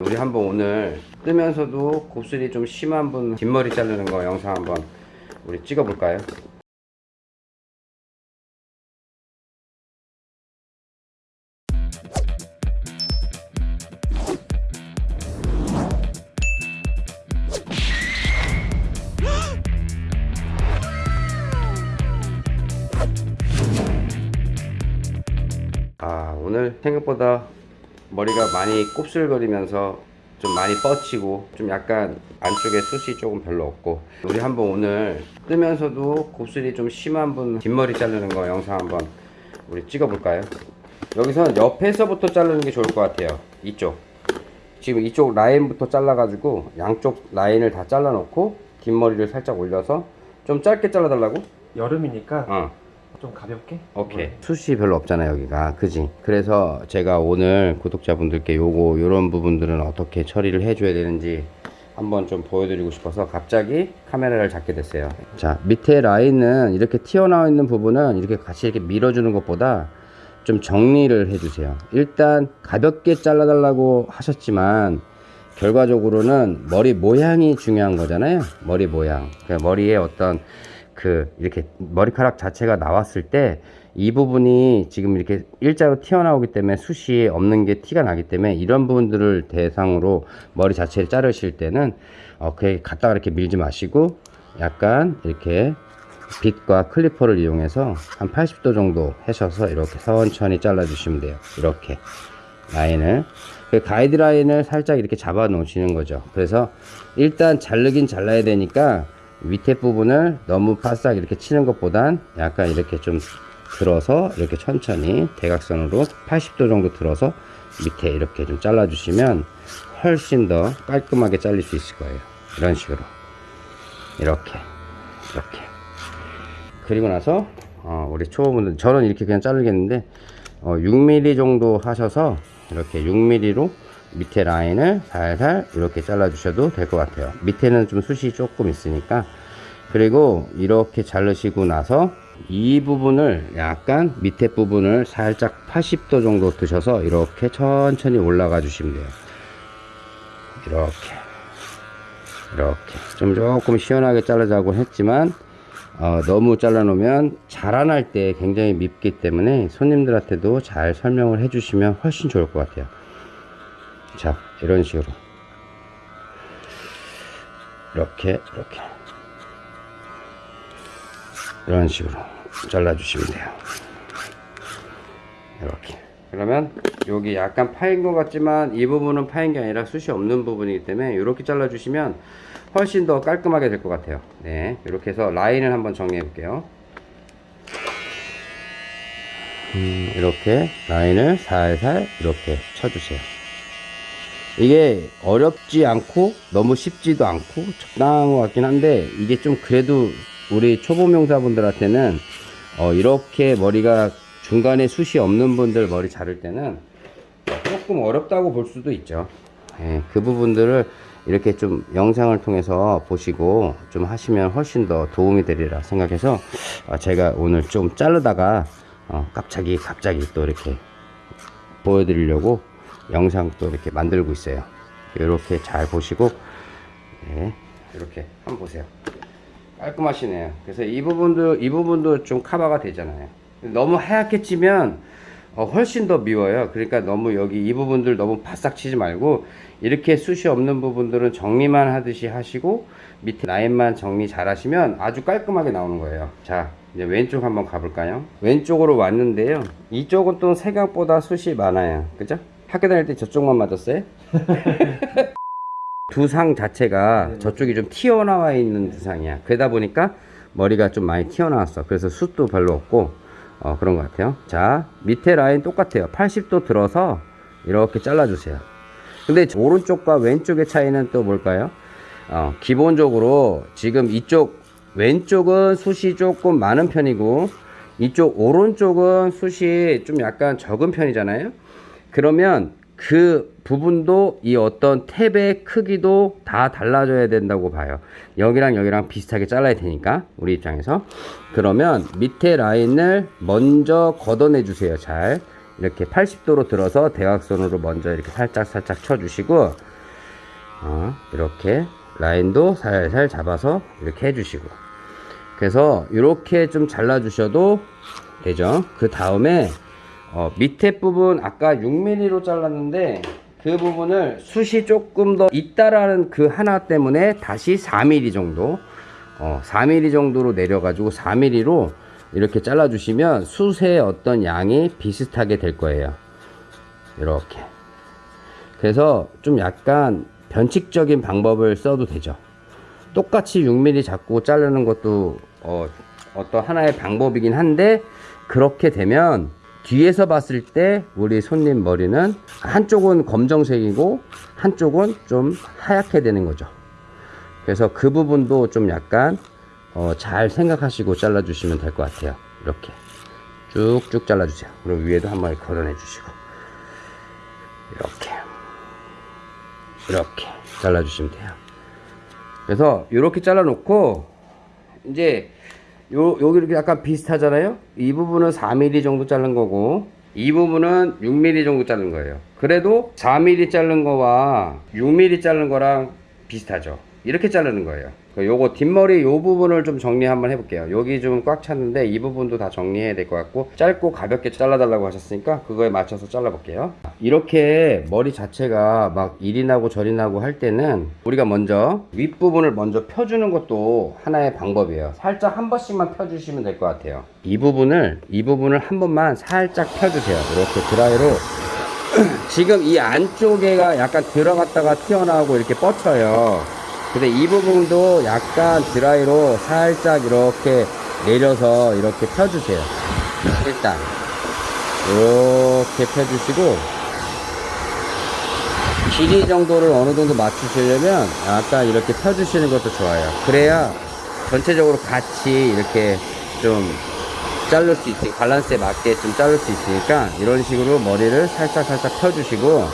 우리 한번 오늘 뜨면서도 곱슬이 좀 심한 분 뒷머리 자르는 거 영상 한번 우리 찍어 볼까요? 아 오늘 생각보다 머리가 많이 곱슬거리면서 좀 많이 뻗치고 좀 약간 안쪽에 숱이 조금 별로 없고 우리 한번 오늘 뜨면서도 곱슬이 좀 심한 분 뒷머리 자르는 거 영상 한번 우리 찍어 볼까요? 여기선 옆에서부터 자르는 게 좋을 것 같아요 이쪽 지금 이쪽 라인부터 잘라 가지고 양쪽 라인을 다 잘라 놓고 뒷머리를 살짝 올려서 좀 짧게 잘라 달라고? 여름이니까 어 좀 가볍게? 오케이. 숱이 별로 없잖아 여기가. 그지? 그래서 제가 오늘 구독자분들께 요거 요런 부분들은 어떻게 처리를 해줘야 되는지 한번 좀 보여드리고 싶어서 갑자기 카메라를 잡게 됐어요. 자 밑에 라인은 이렇게 튀어나와 있는 부분은 이렇게 같이 이렇게 밀어주는 것보다 좀 정리를 해주세요. 일단 가볍게 잘라달라고 하셨지만 결과적으로는 머리 모양이 중요한 거잖아요. 머리 모양. 그 머리에 어떤 그 이렇게 머리카락 자체가 나왔을 때 이 부분이 지금 이렇게 일자로 튀어나오기 때문에 숱이 없는 게 티가 나기 때문에 이런 부분들을 대상으로 머리 자체를 자르실 때는 어, 그 갖다가 이렇게 밀지 마시고 약간 이렇게 빗과 클리퍼를 이용해서 한 80도 정도 하셔서 이렇게 천천히 잘라 주시면 돼요. 이렇게 라인을. 그 가이드라인을 살짝 이렇게 잡아 놓으시는 거죠. 그래서 일단 자르긴 잘라야 되니까 밑에 부분을 너무 바싹 이렇게 치는 것보단 약간 이렇게 좀 들어서 이렇게 천천히 대각선으로 80도 정도 들어서 밑에 이렇게 좀 잘라 주시면 훨씬 더 깔끔하게 잘릴 수 있을 거예요. 이런 식으로. 이렇게. 이렇게. 그리고 나서 어, 우리 초보분들 저는 이렇게 그냥 자르겠는데 어, 6mm 정도 하셔서 이렇게 6mm로 밑에 라인을 살살 이렇게 잘라 주셔도 될 것 같아요. 밑에는 좀 숱이 조금 있으니까. 그리고 이렇게 자르시고 나서 이 부분을 약간 밑에 부분을 살짝 80도 정도 드셔서 이렇게 천천히 올라가 주시면 돼요. 이렇게. 이렇게. 좀 조금 시원하게 자르자고 했지만 어, 너무 잘라 놓으면 자라날 때 굉장히 밉기 때문에 손님들한테도 잘 설명을 해 주시면 훨씬 좋을 것 같아요 자 이런 식으로. 이렇게 이렇게. 이런 식으로 잘라 주시면 돼요. 이렇게. 그러면 여기 약간 파인 것 같지만 이 부분은 파인 게 아니라 숱이 없는 부분이기 때문에 이렇게 잘라 주시면 훨씬 더 깔끔하게 될 것 같아요. 네 이렇게 해서 라인을 한번 정리해 볼게요. 음, 이렇게 라인을 살살 이렇게 쳐주세요 이게 어렵지 않고 너무 쉽지도 않고 적당한 것 같긴 한데 이게 좀 그래도 우리 초보 명사분들한테는 어, 이렇게 머리가 중간에 숱이 없는 분들 머리 자를 때는 조금 어렵다고 볼 수도 있죠. 예, 그 부분들을 이렇게 좀 영상을 통해서 보시고 좀 하시면 훨씬 더 도움이 되리라 생각해서 어, 제가 오늘 좀 자르다가 어, 갑자기 갑자기 또 이렇게 보여드리려고 영상 또 이렇게 만들고 있어요. 이렇게 잘 보시고 네, 이렇게 한번 보세요. 깔끔하시네요. 그래서 이 부분도 이 부분도 좀 커버가 되잖아요. 너무 하얗게 찌면 어, 훨씬 더 미워요. 그러니까 너무 여기 이 부분들 너무 바싹 치지 말고 이렇게 숱이 없는 부분들은 정리만 하듯이 하시고 밑에 라인만 정리 잘 하시면 아주 깔끔하게 나오는 거예요. 자 이제 왼쪽 한번 가볼까요? 왼쪽으로 왔는데요. 이쪽은 또 생각보다 숱이 많아요. 그죠 학교 다닐 때 저쪽만 맞았어요? 두상 자체가 저쪽이 좀 튀어나와 있는 두상이야. 그러다 보니까 머리가 좀 많이 튀어나왔어. 그래서 숱도 별로 없고 어, 그런 것 같아요. 자 밑에 라인 똑같아요. 80도 들어서 이렇게 잘라 주세요. 근데 오른쪽과 왼쪽의 차이는 또 뭘까요? 어, 기본적으로 지금 이쪽 왼쪽은 숱이 조금 많은 편이고 이쪽 오른쪽은 숱이 좀 약간 적은 편이잖아요 그러면 그 부분도 이 어떤 탭의 크기도 다 달라져야 된다고 봐요. 여기랑 여기랑 비슷하게 잘라야 되니까 우리 입장에서. 그러면 밑에 라인을 먼저 걷어내 주세요 잘. 이렇게 80도로 들어서 대각선으로 먼저 이렇게 살짝 살짝 쳐 주시고 어, 이렇게 라인도 살살 잡아서 이렇게 해주시고. 그래서 이렇게 좀 잘라 주셔도 되죠. 그 다음에 어, 밑에 부분 아까 6mm로 잘랐는데 그 부분을 숱이 조금 더 있다라는 그 하나 때문에 다시 4mm 정도 어, 4mm 정도로 내려가지고 4mm로 이렇게 잘라주시면 숱의 어떤 양이 비슷하게 될 거예요. 이렇게. 그래서 좀 약간 변칙적인 방법을 써도 되죠. 똑같이 6mm 잡고 자르는 것도 어, 어떤 하나의 방법이긴 한데 그렇게 되면 뒤에서 봤을 때 우리 손님 머리는 한쪽은 검정색이고 한쪽은 좀 하얗게 되는 거죠. 그래서 그 부분도 좀 약간 어, 잘 생각하시고 잘라 주시면 될 것 같아요. 이렇게. 쭉쭉 잘라 주세요. 그리고 위에도 한 마리 걷어내 주시고. 이렇게. 이렇게 잘라 주시면 돼요. 그래서 이렇게 잘라 놓고 이제 요 여기 이렇게 약간 비슷하잖아요? 이 부분은 4mm 정도 자른 거고 이 부분은 6mm 정도 자른 거예요. 그래도 4mm 자른 거와 6mm 자른 거랑 비슷하죠? 이렇게 자르는 거예요. 그 요거 뒷머리 요 부분을 좀 정리 한번 해볼게요. 여기 좀 꽉 찼는데 이 부분도 다 정리해야 될 것 같고 짧고 가볍게 잘라달라고 하셨으니까 그거에 맞춰서 잘라 볼게요. 이렇게 머리 자체가 막 이리 나고 저리 나고 할 때는 우리가 먼저 윗부분을 먼저 펴주는 것도 하나의 방법이에요. 살짝 한 번씩만 펴주시면 될 것 같아요. 이 부분을 이 부분을 한 번만 살짝 펴주세요. 이렇게 드라이로. 지금 이 안쪽에가 약간 들어갔다가 튀어나오고 이렇게 뻗쳐요 근데 이 부분도 약간 드라이로 살짝 이렇게 내려서 이렇게 펴주세요. 일단. 이렇게 펴주시고 길이 정도를 어느 정도 맞추시려면 약간 이렇게 펴주시는 것도 좋아요. 그래야 전체적으로 같이 이렇게 좀 자를 수 있지 밸런스에 맞게 좀 자를 수 있으니까 이런 식으로 머리를 살짝 살짝 펴주시고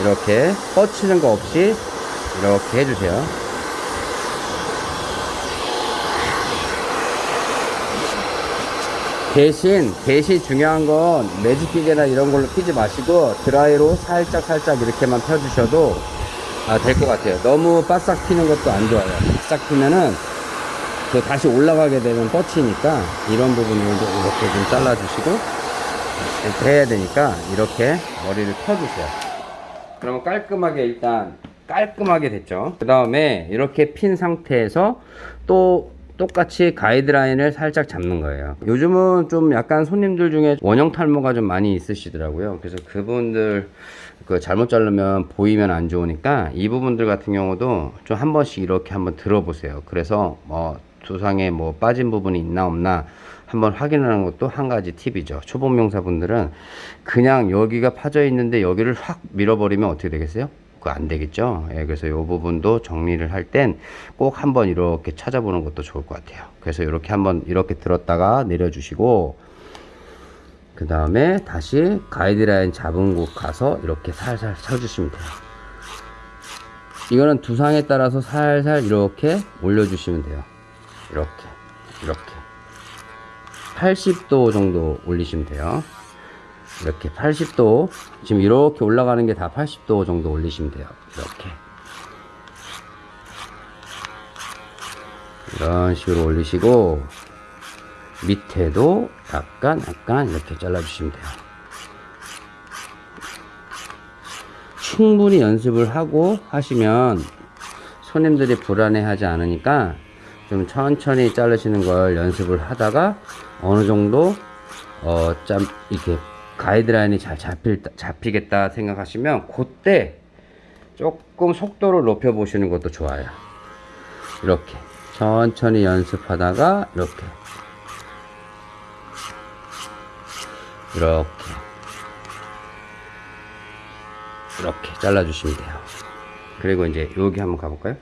이렇게 뻗치는 거 없이 이렇게 해주세요. 대신 대신 중요한 건 매직기계나 이런 걸로 피지 마시고 드라이로 살짝 살짝 이렇게만 펴주셔도 아, 될 것 같아요. 너무 바싹 피는 것도 안 좋아요. 바싹 피면은 그 다시 올라가게 되면 뻗치니까 이런 부분을 이렇게 좀 잘라주시고 이렇게 해야 되니까 이렇게 머리를 펴주세요. 그러면 깔끔하게 일단 깔끔하게 됐죠. 그 다음에 이렇게 핀 상태에서 또 똑같이 가이드라인을 살짝 잡는 거예요. 요즘은 좀 약간 손님들 중에 원형 탈모가 좀 많이 있으시더라고요. 그래서 그분들 그 잘못 자르면 보이면 안 좋으니까 이 부분들 같은 경우도 좀 한 번씩 이렇게 한번 들어보세요. 그래서 뭐 두상에 뭐 빠진 부분이 있나 없나 한번 확인하는 것도 한 가지 팁이죠. 초보 명사분들은 그냥 여기가 파져 있는데 여기를 확 밀어버리면 어떻게 되겠어요? 그거 안 되겠죠? 예, 그래서 이 부분도 정리를 할 땐 꼭 한번 이렇게 찾아보는 것도 좋을 것 같아요. 그래서 이렇게 한번 이렇게 들었다가 내려주시고 그 다음에 다시 가이드라인 잡은 곳 가서 이렇게 살살 쳐주시면 돼요. 이거는 두상에 따라서 살살 이렇게 올려주시면 돼요. 이렇게 이렇게. 80도 정도 올리시면 돼요 이렇게 80도 지금 이렇게 올라가는 게 다 80도 정도 올리시면 돼요. 이렇게. 이런 식으로 올리시고 밑에도 약간 약간 이렇게 잘라 주시면 돼요. 충분히 연습을 하고 하시면 손님들이 불안해 하지 않으니까 좀 천천히 자르시는 걸 연습을 하다가 어느 정도 어, 짬, 이렇게 가이드라인이 잘 잡힐, 잡히겠다 생각하시면 그때 조금 속도를 높여 보시는 것도 좋아요. 이렇게. 천천히 연습하다가 이렇게. 이렇게. 이렇게 잘라 주시면 돼요. 그리고 이제 여기 한번 가볼까요?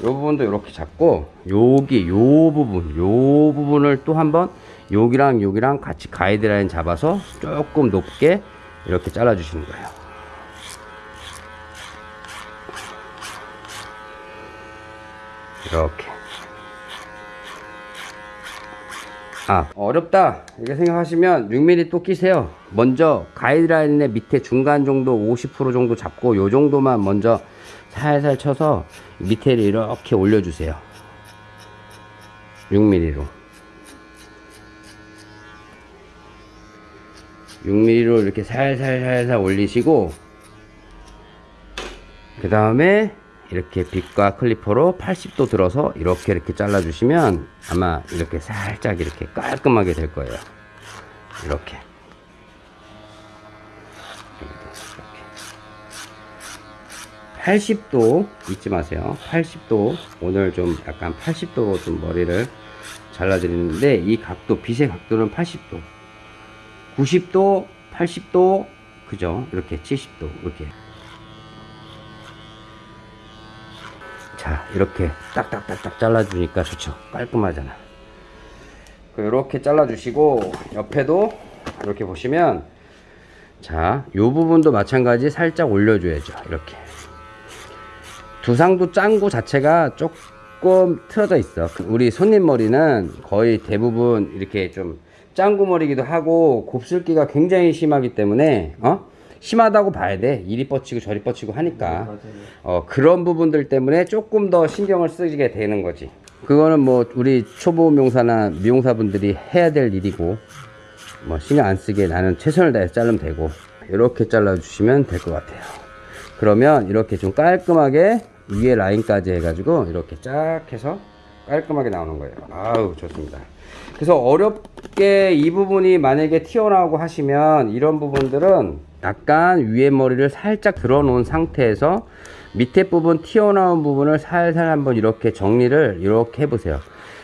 이 부분도 이렇게 잡고 여기 요 부분 요 부분을 또 한번 여기랑 여기랑 같이 가이드라인 잡아서 조금 높게 이렇게 잘라 주시는 거예요. 이렇게. 아 어렵다. 이렇게 생각하시면 6mm 또 끼세요. 먼저 가이드라인의 밑에 중간 정도 50% 정도 잡고 요 정도만 먼저 살살 쳐서 밑에를 이렇게 올려주세요. 6mm로 6mm로 이렇게 살살살살 올리시고 그 다음에 이렇게 빗과 클리퍼로 80도 들어서 이렇게 이렇게 잘라 주시면 아마 이렇게 살짝 이렇게 깔끔하게 될 거예요. 이렇게. 이렇게 80도 잊지 마세요. 80도 오늘 좀 약간 80도로 좀 머리를 잘라 드리는데 이 각도 빗의 각도는 80도 90도 80도 그죠 이렇게 70도 이렇게 자 이렇게 딱딱딱딱 잘라주니까 좋죠 깔끔하잖아 이렇게 잘라주시고 옆에도 이렇게 보시면 자, 요 부분도 마찬가지 살짝 올려줘야죠. 이렇게. 두상도 짱구 자체가 조금 틀어져 있어. 그 우리 손님 머리는 거의 대부분 이렇게 좀 짱구 머리기도 하고 곱슬기가 굉장히 심하기 때문에, 어? 심하다고 봐야 돼. 이리 뻗치고 저리 뻗치고 하니까. 맞아요. 어, 그런 부분들 때문에 조금 더 신경을 쓰게 되는 거지. 그거는 뭐 우리 초보 미용사나 미용사분들이 해야 될 일이고, 뭐 신경 안 쓰게 나는 최선을 다해서 자르면 되고, 이렇게 잘라 주시면 될 것 같아요. 그러면 이렇게 좀 깔끔하게 위에 라인까지 해가지고 이렇게 쫙 해서 깔끔하게 나오는 거예요. 아우, 좋습니다. 그래서 어렵게 이 부분이 만약에 튀어나오고 하시면 이런 부분들은 약간 위에 머리를 살짝 들어 놓은 상태에서 밑에 부분 튀어나온 부분을 살살 한번 이렇게 정리를 이렇게 해보세요.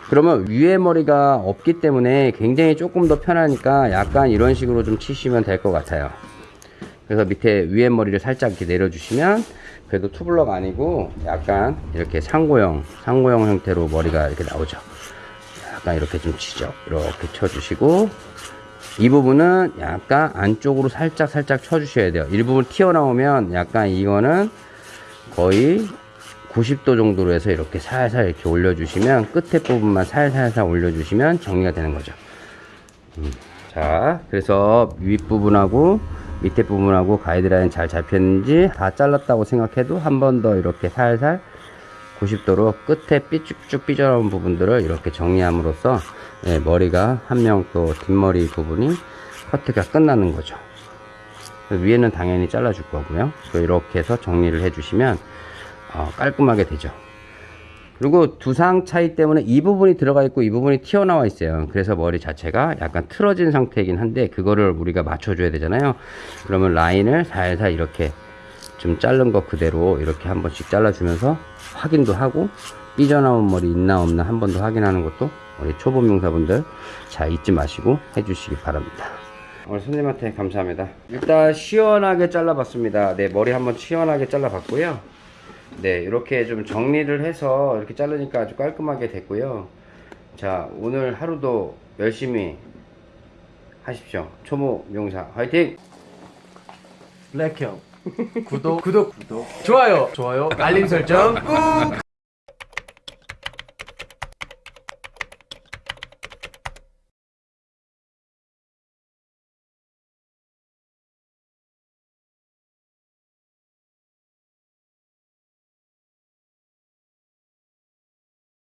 그러면 위에 머리가 없기 때문에 굉장히 조금 더 편하니까 약간 이런 식으로 좀 치시면 될 것 같아요. 그래서 밑에 위에 머리를 살짝 이렇게 내려주시면 그래도 투블럭 아니고 약간 이렇게 상고형, 상고형 형태로 머리가 이렇게 나오죠. 약간 이렇게 좀 치죠. 이렇게 쳐주시고 이 부분은 약간 안쪽으로 살짝 살짝 쳐주셔야 돼요. 일부분 튀어나오면 약간 이거는 거의 90도 정도로 해서 이렇게 살살 이렇게 올려주시면 끝에 부분만 살살살 올려주시면 정리가 되는 거죠. 음. 자, 그래서 윗부분하고 밑에 부분하고 가이드라인 잘 잡혔는지 다 잘랐다고 생각해도 한 번 더 이렇게 살살 90도로 끝에 삐쭉쭉 삐져나온 부분들을 이렇게 정리함으로써 예, 머리가 한 명 또 뒷머리 부분이 커트가 끝나는 거죠. 위에는 당연히 잘라 줄 거고요. 또 이렇게 해서 정리를 해 주시면 어, 깔끔하게 되죠. 그리고 두상 차이 때문에 이 부분이 들어가 있고 이 부분이 튀어나와 있어요. 그래서 머리 자체가 약간 틀어진 상태이긴 한데 그거를 우리가 맞춰 줘야 되잖아요. 그러면 라인을 살살 이렇게 좀 자른 거 그대로 이렇게 한 번씩 잘라주면서 확인도 하고 삐져나온 머리 있나 없나 한 번 더 확인하는 것도 우리 초보 명사분들 자 잊지 마시고 해주시기 바랍니다. 오늘 손님한테 감사합니다. 일단 시원하게 잘라봤습니다. 네 머리 한번 시원하게 잘라봤고요. 네 이렇게 좀 정리를 해서 이렇게 자르니까 아주 깔끔하게 됐고요. 자 오늘 하루도 열심히 하십시오. 초보 명사 화이팅! 블랙형 구독 구독 구독. 좋아요. 좋아요. 알림 설정 꾹